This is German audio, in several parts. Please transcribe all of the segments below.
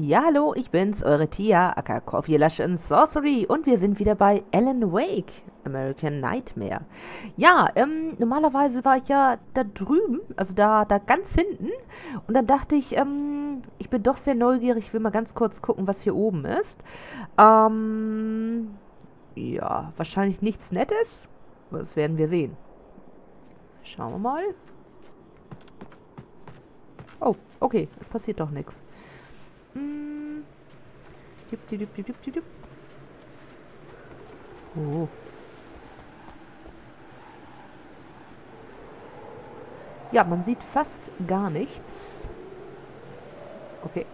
Ja, hallo, ich bin's, eure Tia, aka Coffee Lush and Sorcery und wir sind wieder bei Alan Wake, American Nightmare. Ja, ähm, normalerweise war ich ja da drüben, also da, da ganz hinten und dann dachte ich, ähm, ich bin doch sehr neugierig, ich will mal ganz kurz gucken, was hier oben ist. Ähm, ja, wahrscheinlich nichts Nettes, das werden wir sehen. Schauen wir mal. Oh, okay, es passiert doch nichts. Oh. Ja, man sieht fast gar nichts. Okay.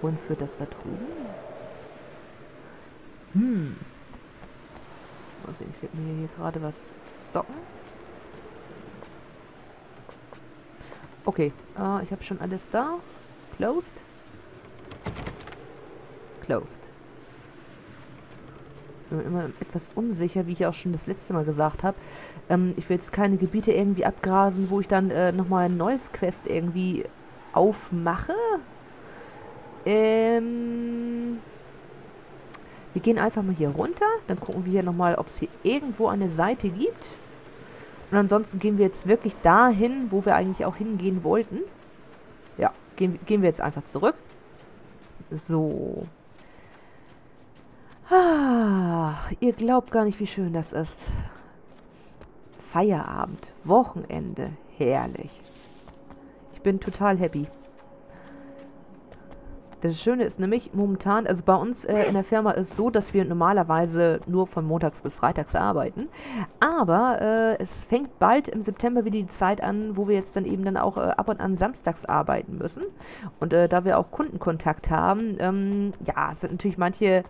Wohin führt das da drüben? Hm. Mal sehen, werde mir hier gerade was zocken. Okay, äh, ich habe schon alles da. Closed. Closed. Ich bin immer etwas unsicher, wie ich auch schon das letzte Mal gesagt habe. Ähm, ich will jetzt keine Gebiete irgendwie abgrasen, wo ich dann äh, nochmal ein neues Quest irgendwie aufmache. Ähm, wir gehen einfach mal hier runter. Dann gucken wir hier nochmal, ob es hier irgendwo eine Seite gibt. Und ansonsten gehen wir jetzt wirklich dahin, wo wir eigentlich auch hingehen wollten. Ja, gehen, gehen wir jetzt einfach zurück. So. Ah, ihr glaubt gar nicht, wie schön das ist. Feierabend, Wochenende, herrlich. Ich bin total happy. Das Schöne ist nämlich momentan, also bei uns äh, in der Firma ist es so, dass wir normalerweise nur von montags bis freitags arbeiten. Aber äh, es fängt bald im September wieder die Zeit an, wo wir jetzt dann eben dann auch äh, ab und an samstags arbeiten müssen. Und äh, da wir auch Kundenkontakt haben, ähm, ja, sind natürlich manche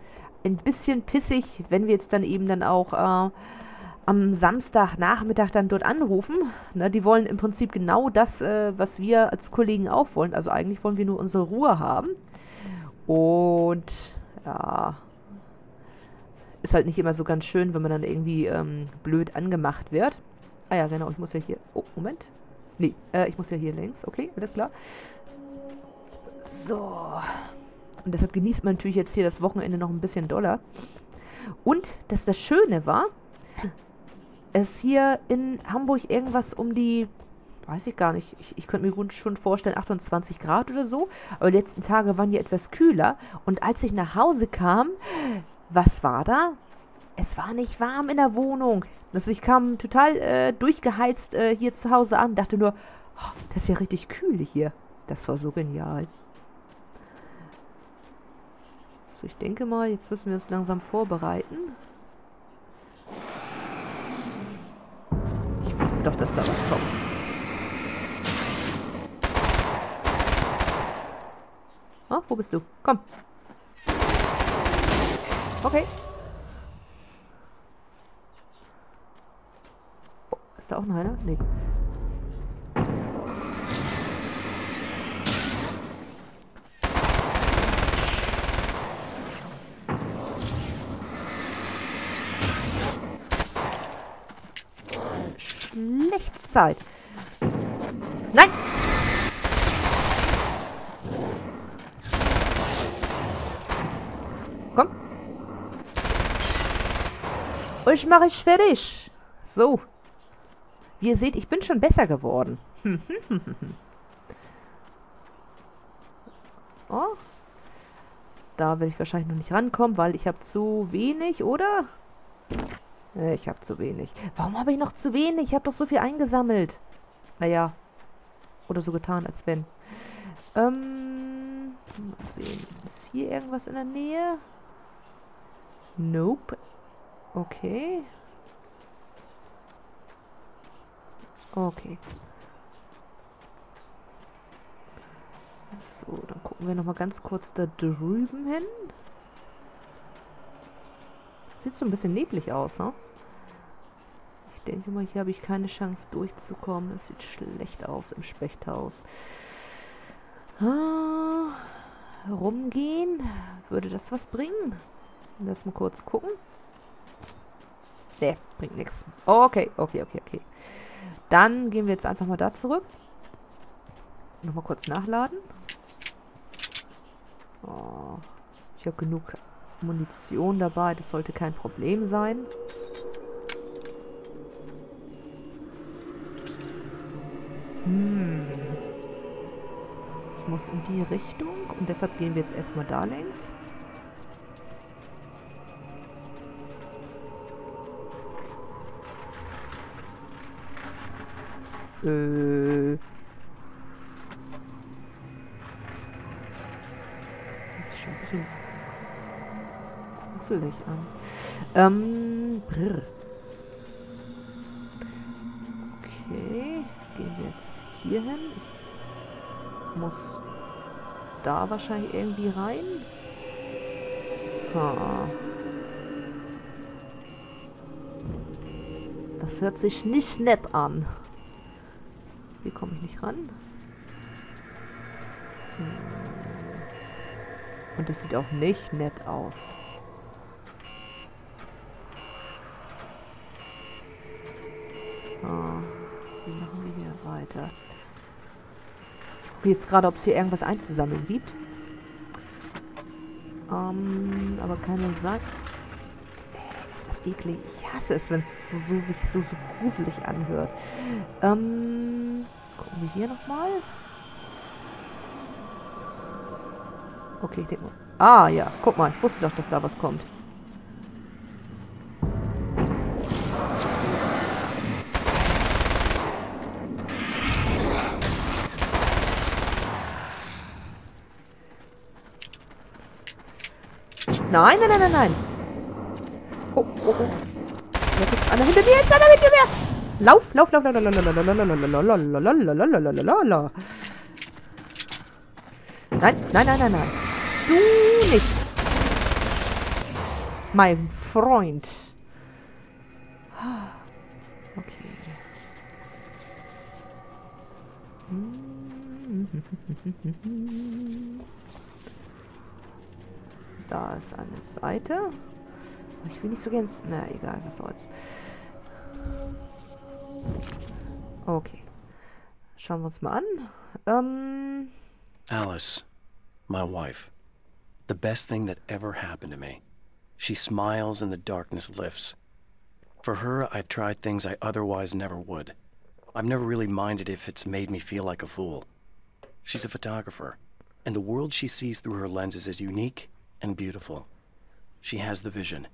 ein bisschen pissig, wenn wir jetzt dann eben dann auch äh, am Samstagnachmittag dann dort anrufen. Ne, die wollen im Prinzip genau das, äh, was wir als Kollegen auch wollen. Also eigentlich wollen wir nur unsere Ruhe haben. Und ja, ist halt nicht immer so ganz schön, wenn man dann irgendwie ähm, blöd angemacht wird. Ah ja, genau, ich muss ja hier... Oh, Moment. Nee, äh, ich muss ja hier längs. Okay, alles klar. So. Und deshalb genießt man natürlich jetzt hier das Wochenende noch ein bisschen doller. Und, dass das Schöne war, es hier in Hamburg irgendwas um die weiß ich gar nicht. Ich, ich könnte mir gut schon vorstellen, 28 Grad oder so. Aber die letzten Tage waren ja etwas kühler. Und als ich nach Hause kam, was war da? Es war nicht warm in der Wohnung. Also ich kam total äh, durchgeheizt äh, hier zu Hause an. Dachte nur, oh, das ist ja richtig kühl hier. Das war so genial. So, ich denke mal, jetzt müssen wir uns langsam vorbereiten. Ich wusste doch, dass da was kommt. Oh, wo bist du? Komm. Okay. Oh, ist da auch noch einer? Nee. Zeit. Nein! Euch mache ich fertig. So. Wie ihr seht, ich bin schon besser geworden. oh. Da will ich wahrscheinlich noch nicht rankommen, weil ich habe zu wenig, oder? Ich habe zu wenig. Warum habe ich noch zu wenig? Ich habe doch so viel eingesammelt. Naja. Oder so getan, als wenn. Ähm. Mal sehen. Ist hier irgendwas in der Nähe? Nope. Okay. Okay. So, dann gucken wir nochmal ganz kurz da drüben hin. Sieht so ein bisschen neblig aus, ne? Ich denke mal, hier habe ich keine Chance durchzukommen. Es sieht schlecht aus im Spechthaus. Ah, rumgehen. Würde das was bringen? Lass mal kurz gucken. Nee, bringt nichts. Okay, okay, okay, okay. Dann gehen wir jetzt einfach mal da zurück. Nochmal kurz nachladen. Oh, ich habe genug Munition dabei, das sollte kein Problem sein. Hm. Ich muss in die Richtung und deshalb gehen wir jetzt erstmal da längs. Äh. Ist schon ein bisschen gruselig an. Ähm, brr. Okay, gehen wir jetzt hier hin. Ich muss da wahrscheinlich irgendwie rein. Ha. Das hört sich nicht nett an. Hier komme ich nicht ran. Hm. Und das sieht auch nicht nett aus. Ah, wie machen wir hier weiter? Ich gucke jetzt gerade, ob es hier irgendwas einzusammeln gibt. Ähm, aber keine sagt. Ist das eklig? Ich hasse es, wenn es so, so, sich so, so gruselig anhört. Ähm, gucken wir hier nochmal. Okay, ich denke mal. Ah, ja. Guck mal, ich wusste doch, dass da was kommt. Nein, nein, nein, nein. Oh, oh, oh. Jetzt ist einer hinter mir, jetzt einer hinter mir. Lauf, lauf, lauf, lauf, lauf, lauf, lauf, Nein, nein, nein, nein, nein. Du nicht. Mein Freund. Seite. Ich will nicht so ganz... Na, egal, was soll's. Okay. Schauen wir uns mal an. Ähm... Alice, my wife. The best thing that ever happened to me. She smiles and the darkness lifts. For her, I've tried things I otherwise never would. I've never really minded if it's made me feel like a fool. She's a photographer, and the world she sees through her lenses is unique and beautiful. She has the vision.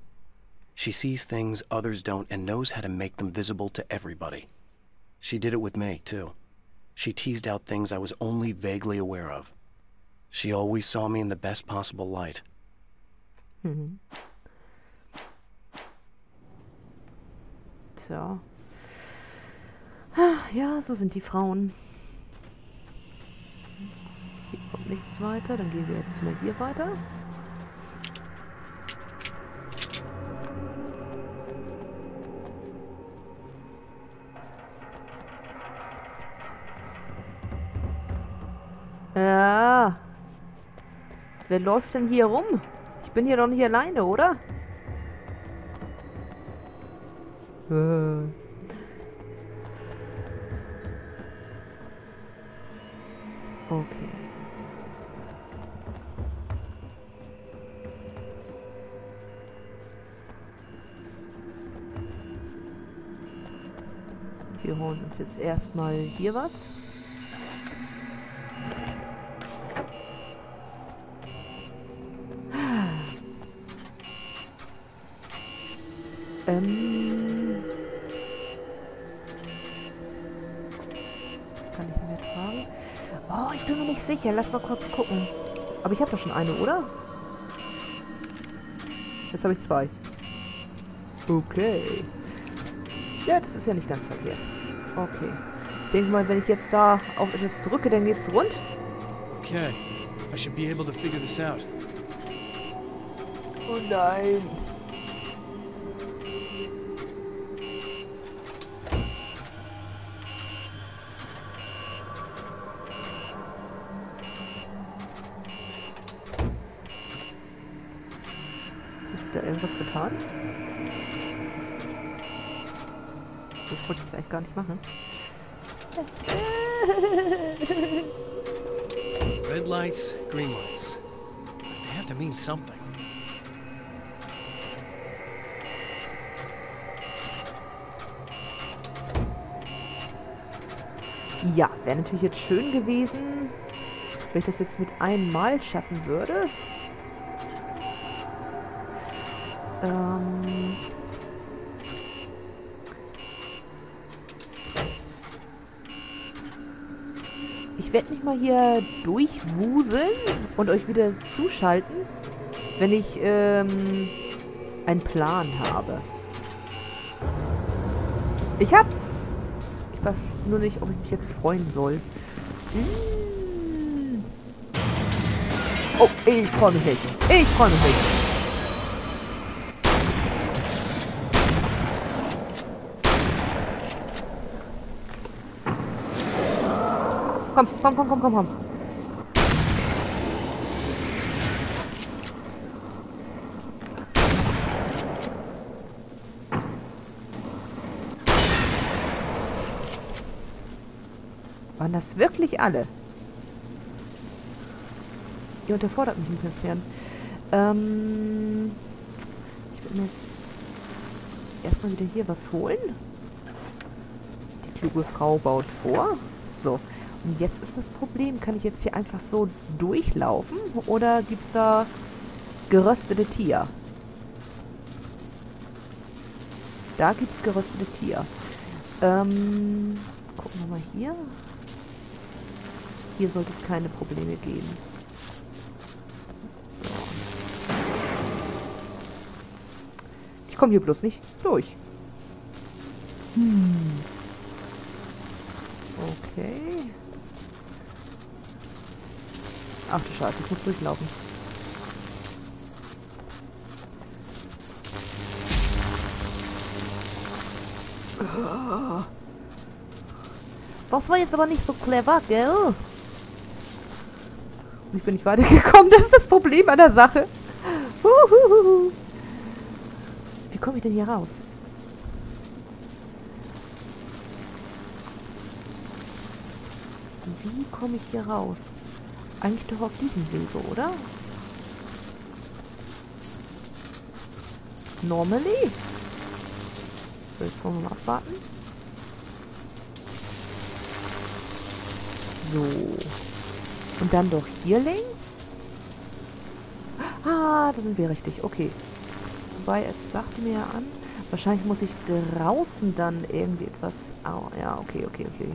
She sees things others don't and knows how to make them visible to everybody. She did it with me, too. She teased out things I was only vaguely aware of. She always saw me in the best possible light. Mhm. Tja. Ja, so sind die Frauen. Hier kommt nichts weiter. Dann gehen wir jetzt mal hier weiter. Wer läuft denn hier rum? Ich bin hier doch nicht alleine, oder? Äh. Okay. Wir holen uns jetzt erstmal hier was. Oh, ich bin mir nicht sicher. Lass mal kurz gucken. Aber ich habe doch schon eine, oder? Jetzt habe ich zwei. Okay. Ja, das ist ja nicht ganz verkehrt. Okay. Ich denke mal, wenn ich jetzt da auf etwas drücke, dann geht's rund. Okay, I should be able to figure this out. Oh nein. Ist da irgendwas getan? Das wollte ich jetzt eigentlich gar nicht machen. Red lights, green lights. to mean something. Ja, wäre natürlich jetzt schön gewesen, wenn ich das jetzt mit einem Mal schaffen würde. Ähm... Ich werde mich mal hier durchwuseln und euch wieder zuschalten, wenn ich ähm, einen Plan habe. Ich hab's! Nur nicht, ob ich mich jetzt freuen soll. Hm. Oh, ich freue mich nicht. Ich freue mich nicht. Komm, komm, komm, komm, komm, komm. Waren das wirklich alle? Ihr unterfordert mich ein bisschen. Ähm, ich will mir jetzt erstmal wieder hier was holen. Die kluge Frau baut vor. So. Und jetzt ist das Problem, kann ich jetzt hier einfach so durchlaufen? Oder gibt es da geröstete Tier? Da gibt es geröstete Tier. Ähm, gucken wir mal hier. Hier sollte es keine Probleme geben. Ich komme hier bloß nicht durch. Hm. Okay. Ach du Scheiße, ich muss durchlaufen. Das war jetzt aber nicht so clever, gell? Ich bin nicht weitergekommen, das ist das Problem an der Sache. Wie komme ich denn hier raus? Wie komme ich hier raus? Eigentlich doch auf diesem Wege, oder? Normally? So, jetzt wollen wir mal abwarten. So. Und dann doch hier links? Ah, da sind wir richtig. Okay. Wobei, es sagte mir ja an, wahrscheinlich muss ich draußen dann irgendwie etwas... Oh, ja, okay, okay, okay.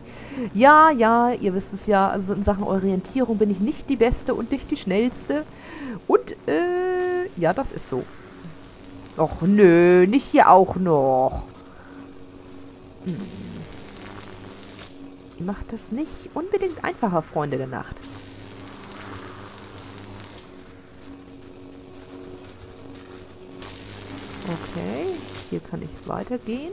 Ja, ja, ihr wisst es ja. Also in Sachen Orientierung bin ich nicht die Beste und nicht die Schnellste. Und, äh, ja, das ist so. Och, nö, nicht hier auch noch. Hm. Macht das nicht unbedingt einfacher, Freunde der Nacht. Okay, hier kann ich weitergehen.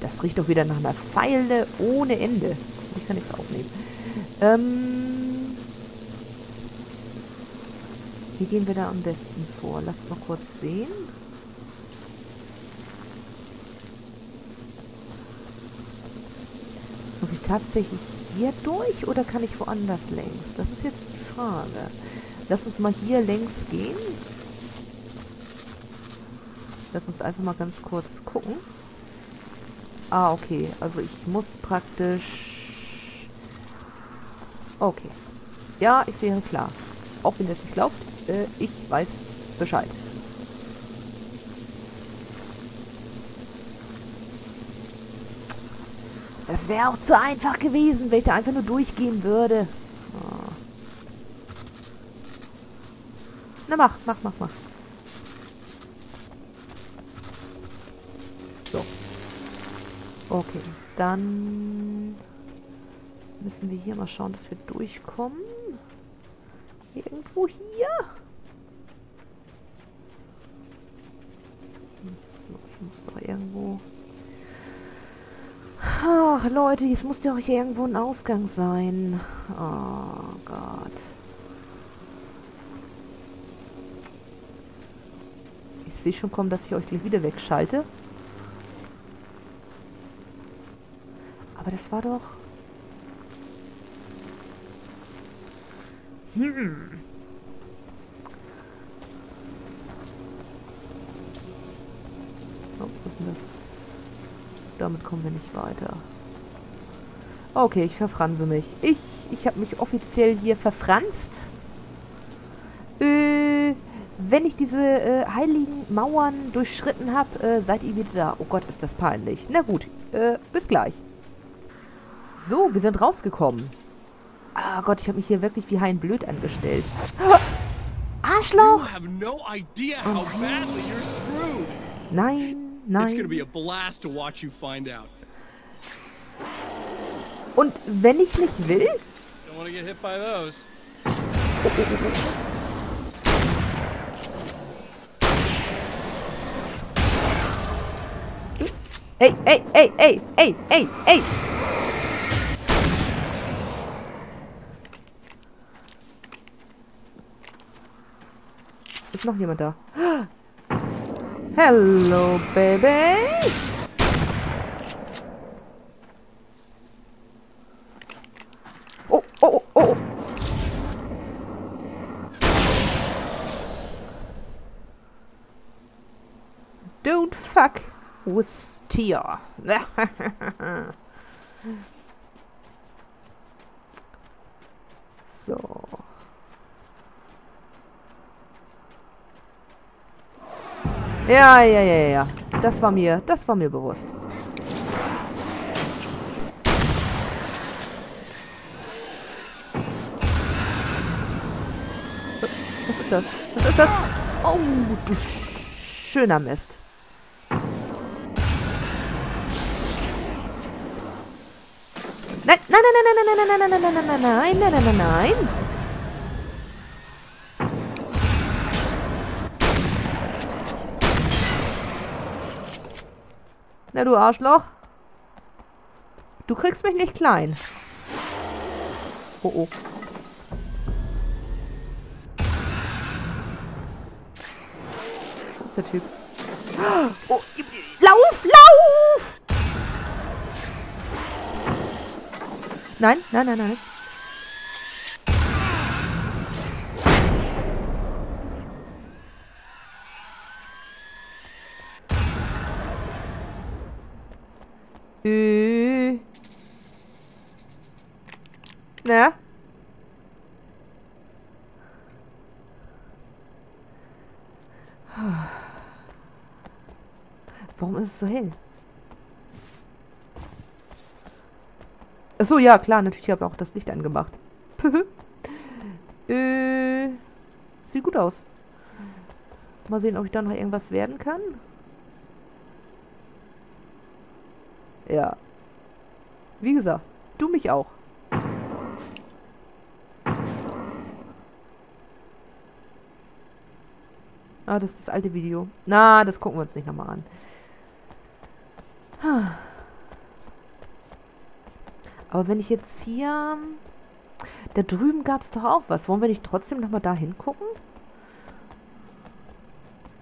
Das riecht doch wieder nach einer Pfeile ohne Ende. Ich kann nichts aufnehmen. Ähm, wie gehen wir da am besten vor? Lasst mal kurz sehen. Muss ich tatsächlich hier durch oder kann ich woanders längs? Das ist jetzt die Frage. Lass uns mal hier längs gehen. Lass uns einfach mal ganz kurz gucken. Ah, okay. Also ich muss praktisch... Okay. Ja, ich sehe klar. Auch wenn es nicht glaubt, äh, ich weiß Bescheid. Das wäre auch zu einfach gewesen, wenn ich da einfach nur durchgehen würde. Oh. Na mach, mach, mach, mach. So. Okay, dann müssen wir hier mal schauen, dass wir durchkommen. Irgendwo hier. So, ich muss doch irgendwo... Ach, Leute, es muss doch hier irgendwo ein Ausgang sein. Oh Gott. Ich sehe schon kommen, dass ich euch gleich wieder wegschalte. Aber das war doch... Hm. Oh? Damit kommen wir nicht weiter. Okay, ich verfranse mich. Ich, ich habe mich offiziell hier verfranst. Äh, wenn ich diese äh, heiligen Mauern durchschritten habe, äh, seid ihr wieder da. Oh Gott, ist das peinlich. Na gut, äh, bis gleich. So, wir sind rausgekommen. Ah Gott, ich habe mich hier wirklich wie Hein Blöd angestellt. Arschloch! no oh nein, nein. It's gonna be a blast to watch you find out. Und wenn ich nicht will? Hit by those. Ey, ey, ey, ey, ey, ey, ey! Ist noch jemand da? Hello, baby! Oh, oh, oh! Don't fuck with Tia. so. Ja, ja, ja, ja. Das war mir, das war mir bewusst. Ist das? Was ist das? Oh, du schöner Mist. Nein, nein, nein, nein, nein, nein, nein, nein, nein, nein, nein, nein, nein, nein, nein, nein. Na, du Arschloch. Du kriegst mich nicht klein. Oh, oh. Der Typ? Oh, lauf, lauf! Nein, nein, nein, nein. Äh. Na? Warum ist es so hell? Achso, ja, klar, natürlich habe ich auch das Licht angemacht. äh, sieht gut aus. Mal sehen, ob ich da noch irgendwas werden kann. Ja. Wie gesagt, du mich auch. Ah, das ist das alte Video. Na, das gucken wir uns nicht nochmal an. Aber wenn ich jetzt hier... Da drüben gab es doch auch was. Wollen wir nicht trotzdem nochmal da hingucken?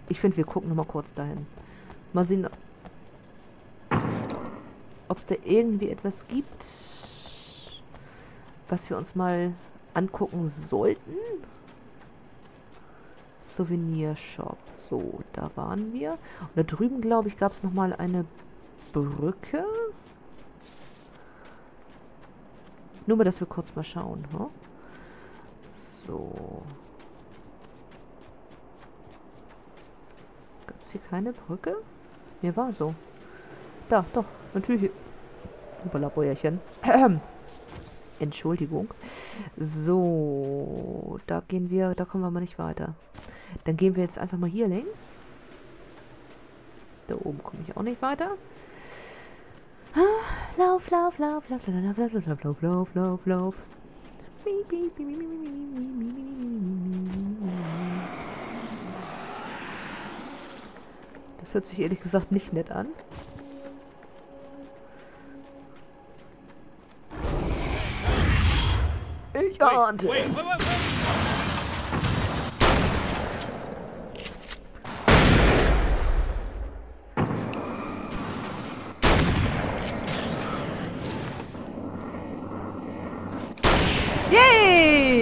Ich finde, wir gucken nochmal kurz dahin. Mal sehen, ob es da irgendwie etwas gibt, was wir uns mal angucken sollten. Souvenirshop. So, da waren wir. Und da drüben, glaube ich, gab es nochmal eine Brücke. Nur mal, dass wir kurz mal schauen. Hm? So. Gab es hier keine Brücke? Mir war so. Da, doch, natürlich. Überlaborierchen. Entschuldigung. So, da gehen wir, da kommen wir mal nicht weiter. Dann gehen wir jetzt einfach mal hier längs. Da oben komme ich auch nicht weiter. Lauf, lauf, lauf, lauf, lauf, lauf, lauf, lauf, lauf, lauf, lauf, lauf. Das hört sich ehrlich gesagt nicht nett an. Ich ahnte es.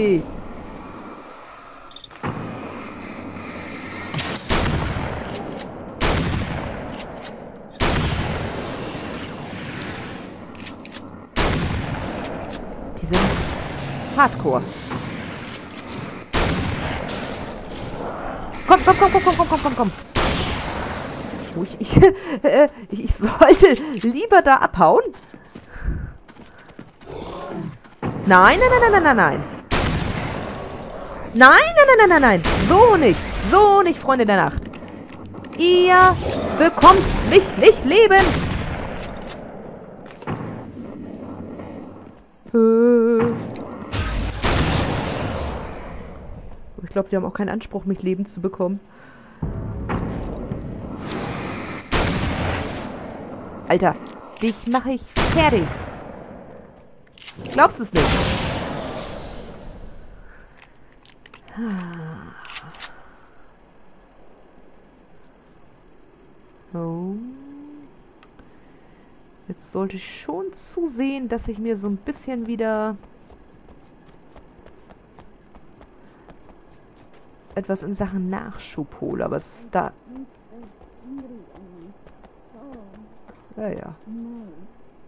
Die sind hardcore. Komm, komm, komm, komm, komm, komm, komm, komm, komm. Oh, ich, ich, äh, ich sollte lieber da abhauen. Nein, nein, nein, nein, nein, nein. Nein, nein, nein, nein, nein, nein. So nicht. So nicht, Freunde der Nacht. Ihr bekommt mich nicht leben. Ich glaube, sie haben auch keinen Anspruch, mich leben zu bekommen. Alter, dich mache ich fertig. Glaubst du es nicht? Oh. Jetzt sollte ich schon zusehen, dass ich mir so ein bisschen wieder etwas in Sachen Nachschub hole, aber es da... Ja, ja.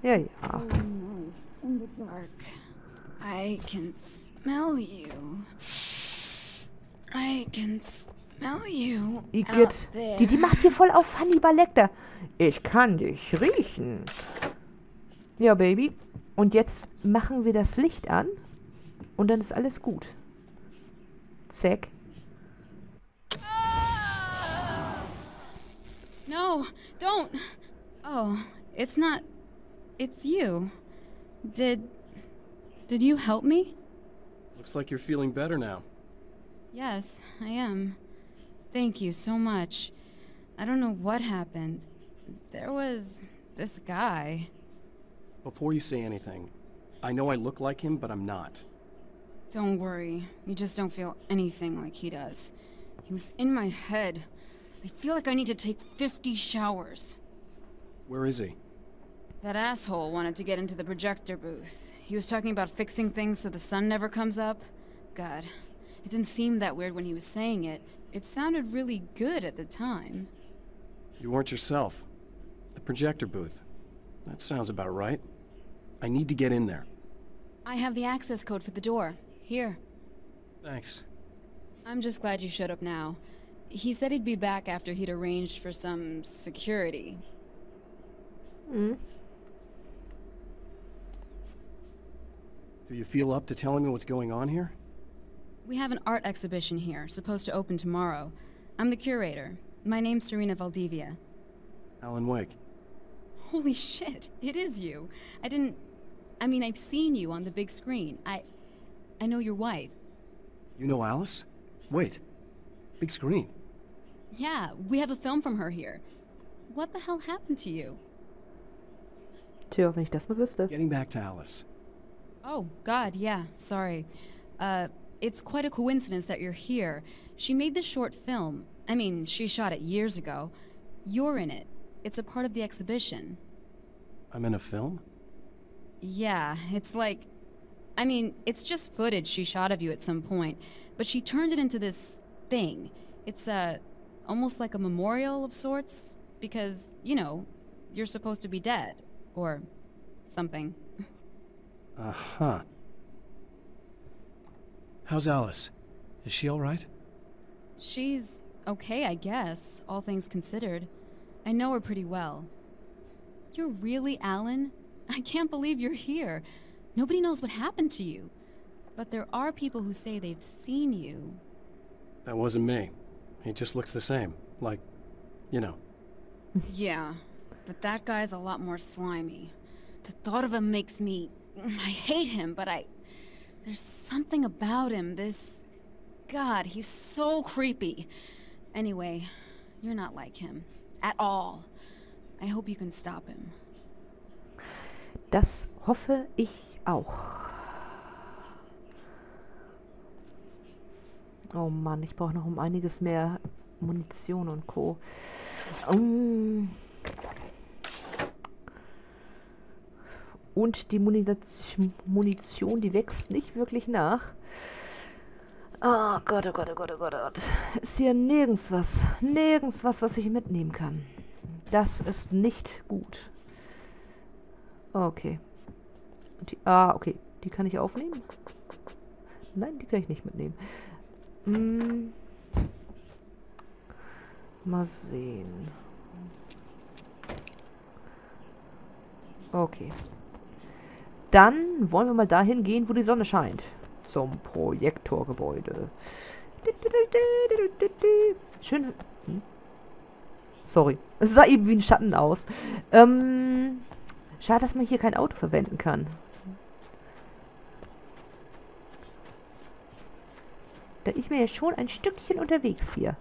Ja, ja. I can smell you. I can smell you. Igitt. out there. Die, die macht hier voll auf Hannibal Lecter. Ich kann dich riechen. Ja, Baby. Und jetzt machen wir das Licht an. Und dann ist alles gut. Zack. No, don't. Oh, it's not. It's you. Did. Did you help me? Looks like you're feeling better now. Yes, I am. Thank you so much. I don't know what happened. There was this guy. Before you say anything, I know I look like him, but I'm not. Don't worry, you just don't feel anything like he does. He was in my head. I feel like I need to take 50 showers. Where is he? That asshole wanted to get into the projector booth. He was talking about fixing things so the sun never comes up. God, it didn't seem that weird when he was saying it. It sounded really good at the time. You weren't yourself. The projector booth. That sounds about right. I need to get in there. I have the access code for the door. Here. Thanks. I'm just glad you showed up now. He said he'd be back after he'd arranged for some security. Mhm. Do you feel up to telling me what's going on here? We have an art exhibition here, supposed to open tomorrow. I'm the curator. My name's Serena Valdivia. Alan Wake. Holy shit, it is you. I didn't. I mean, I've seen you on the big screen. I. I know your wife. You know Alice? Wait. Big screen. Yeah, we have a film from her here. What the hell happened to you? Tja, wenn ich das mal wüsste. Getting back to Alice. Oh, God, yeah, sorry. Uh, it's quite a coincidence that you're here. She made this short film. I mean, she shot it years ago. You're in it. It's a part of the exhibition. I'm in a film? Yeah, it's like. I mean, it's just footage she shot of you at some point, but she turned it into this thing. It's uh, almost like a memorial of sorts, because, you know, you're supposed to be dead. Or something. Uh huh. How's Alice? Is she alright? She's okay, I guess, all things considered. I know her pretty well. You're really Alan? I can't believe you're here. Nobody knows what happened to you. But there are people who say they've seen you. That wasn't me. He just looks the same. Like, you know. Yeah, but that guy's a lot more slimy. The thought of him makes me. I hate him, but I. There's something about him, this. God, he's so creepy. Anyway, you're not like him. At all. I hope you can stop him. Das hoffe ich auch. Oh Mann, ich brauche noch um einiges mehr Munition und Co. Mm. Und die Munition, die wächst nicht wirklich nach. Oh Gott, oh Gott, oh Gott, oh Gott, oh Gott. Ist hier nirgends was. Nirgends was, was ich mitnehmen kann. Das ist nicht gut. Okay. Die, ah, okay. Die kann ich aufnehmen? Nein, die kann ich nicht mitnehmen. Hm. Mal sehen. Okay. Dann wollen wir mal dahin gehen, wo die Sonne scheint. Zum Projektorgebäude. Schön. Hm? Sorry. Es sah eben wie ein Schatten aus. Ähm, schade, dass man hier kein Auto verwenden kann. Da ist mir ja schon ein Stückchen unterwegs hier.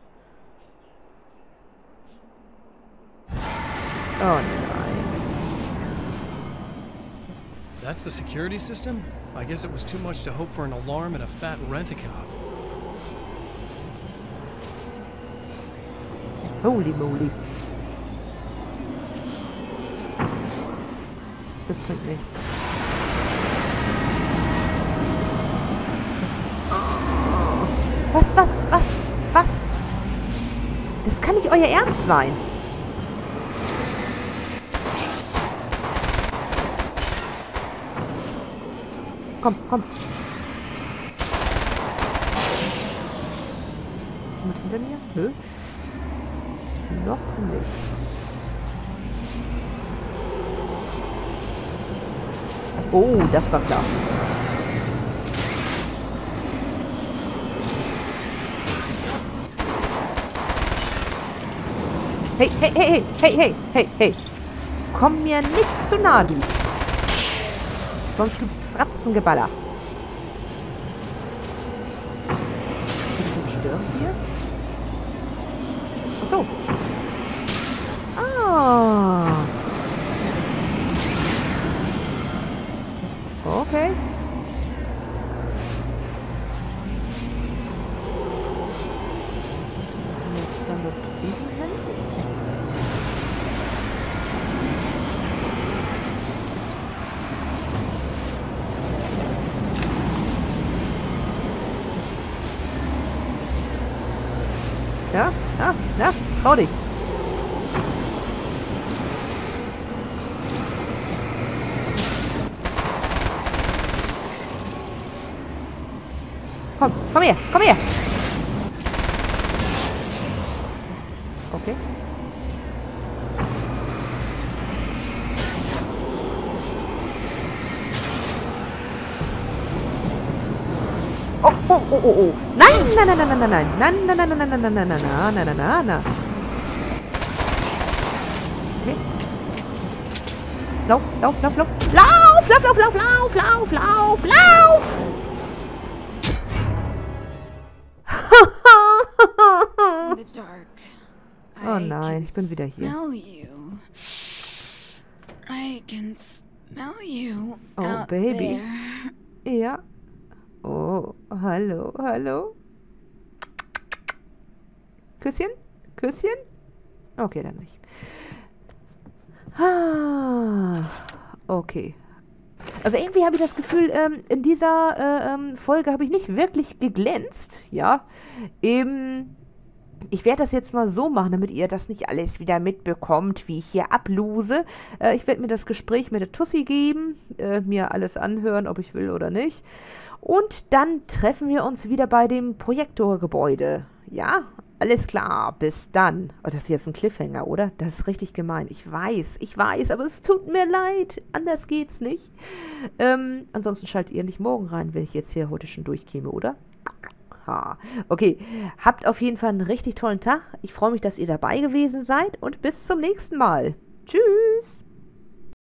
Oh nein. That's the security system? I guess it was too much to hope for an alarm and a fat rent-a-cop. Holy moly. Bringt nichts. Was, was, was, was? Das kann nicht euer Ernst sein. Komm, komm. Ist jemand hinter mir? Nö. Noch nicht. Oh, das war klar. Hey, hey, hey, hey, hey, hey, hey. Komm mir nicht zu nah, du. Sonst gibt's Fratzengeballer. đó đó đó có đi Come, come here, come here. Okay. Oh, oh, oh, oh, oh. Nein, nein, nein, nein, nein, nein, nein, nein, nein, nein, nein, nein, nein, nein, nein, nein, nein, nein. Okay. Lauf, lauf, lauf, lauf. Lauf, lauf, lauf, lauf, lauf, lauf, lauf, lauf. Oh nein, ich bin wieder hier. I can smell you. Oh, baby. there. Ja. Oh, hallo, hallo. Küsschen? Küsschen? Okay, dann nicht. Ah, okay. Also irgendwie habe ich das Gefühl, ähm, in dieser äh, ähm, Folge habe ich nicht wirklich geglänzt, ja. Eben, ich werde das jetzt mal so machen, damit ihr das nicht alles wieder mitbekommt, wie ich hier ablose. Äh, ich werde mir das Gespräch mit der Tussi geben, äh, mir alles anhören, ob ich will oder nicht. Und dann treffen wir uns wieder bei dem Projektorgebäude. Ja, alles klar, bis dann. Oh, das ist jetzt ein Cliffhanger, oder? Das ist richtig gemein. Ich weiß, ich weiß, aber es tut mir leid. Anders geht's nicht. Ähm, ansonsten schaltet ihr nicht morgen rein, wenn ich jetzt hier heute schon durchkäme, oder? Ha. Okay, habt auf jeden Fall einen richtig tollen Tag. Ich freue mich, dass ihr dabei gewesen seid und bis zum nächsten Mal. Tschüss.